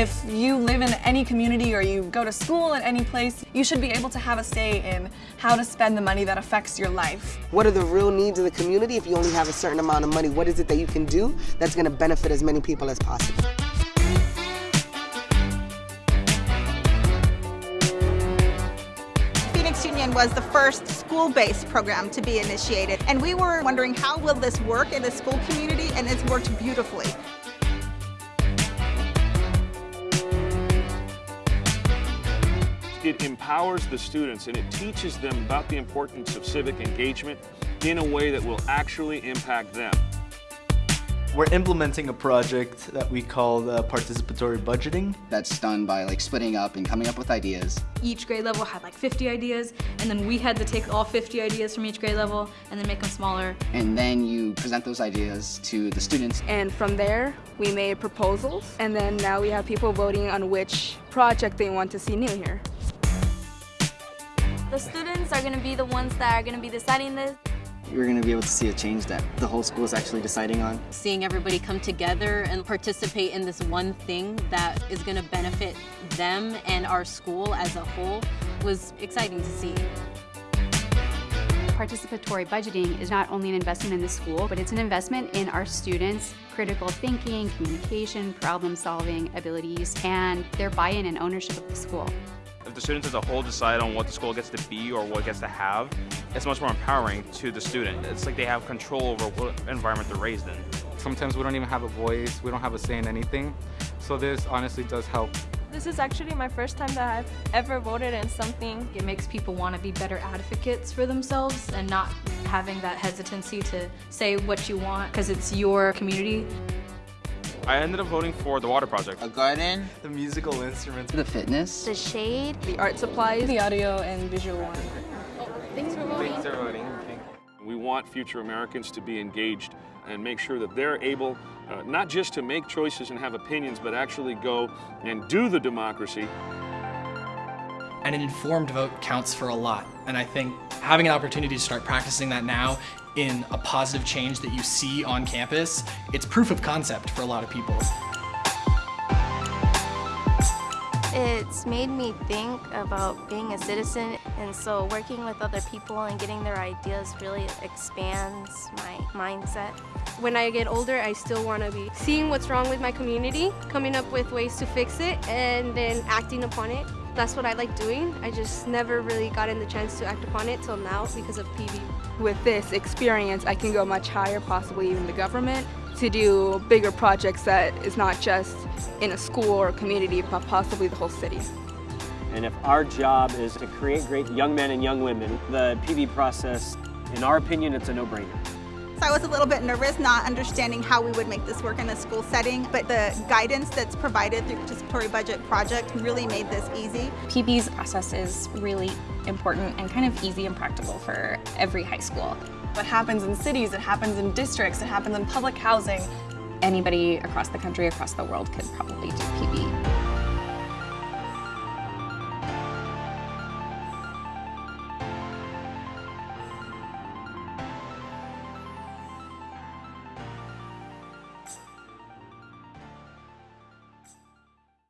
If you live in any community or you go to school in any place, you should be able to have a say in how to spend the money that affects your life. What are the real needs of the community if you only have a certain amount of money? What is it that you can do that's going to benefit as many people as possible? Phoenix Union was the first school-based program to be initiated, and we were wondering how will this work in the school community, and it's worked beautifully. It empowers the students and it teaches them about the importance of civic engagement in a way that will actually impact them. We're implementing a project that we call participatory budgeting. That's done by like splitting up and coming up with ideas. Each grade level had like 50 ideas, and then we had to take all 50 ideas from each grade level and then make them smaller. And then you present those ideas to the students. And from there, we made proposals, and then now we have people voting on which project they want to see new here. The students are going to be the ones that are going to be deciding this. You're going to be able to see a change that the whole school is actually deciding on. Seeing everybody come together and participate in this one thing that is going to benefit them and our school as a whole was exciting to see. Participatory budgeting is not only an investment in the school, but it's an investment in our students' critical thinking, communication, problem solving abilities, and their buy-in and ownership of the school. If the students as a whole decide on what the school gets to be or what it gets to have, it's much more empowering to the student. It's like they have control over what environment they're raised in. Sometimes we don't even have a voice, we don't have a say in anything, so this honestly does help. This is actually my first time that I've ever voted in something. It makes people want to be better advocates for themselves and not having that hesitancy to say what you want because it's your community. I ended up voting for the water project. A garden. The musical instruments. The fitness. The shade. The art supplies. The audio and visual one. Thanks for voting. Thanks for voting. We want future Americans to be engaged and make sure that they're able uh, not just to make choices and have opinions, but actually go and do the democracy. And an informed vote counts for a lot. And I think having an opportunity to start practicing that now in a positive change that you see on campus, it's proof of concept for a lot of people. It's made me think about being a citizen and so working with other people and getting their ideas really expands my mindset. When I get older, I still want to be seeing what's wrong with my community, coming up with ways to fix it, and then acting upon it. That's what I like doing. I just never really gotten the chance to act upon it till now because of PB. With this experience, I can go much higher, possibly even the government, to do bigger projects that is not just in a school or community, but possibly the whole city. And if our job is to create great young men and young women, the PB process, in our opinion, it's a no-brainer. So I was a little bit nervous not understanding how we would make this work in a school setting, but the guidance that's provided through Participatory Budget Project really made this easy. PB's process is really important and kind of easy and practical for every high school. What happens in cities, it happens in districts, it happens in public housing. Anybody across the country, across the world could probably do PB.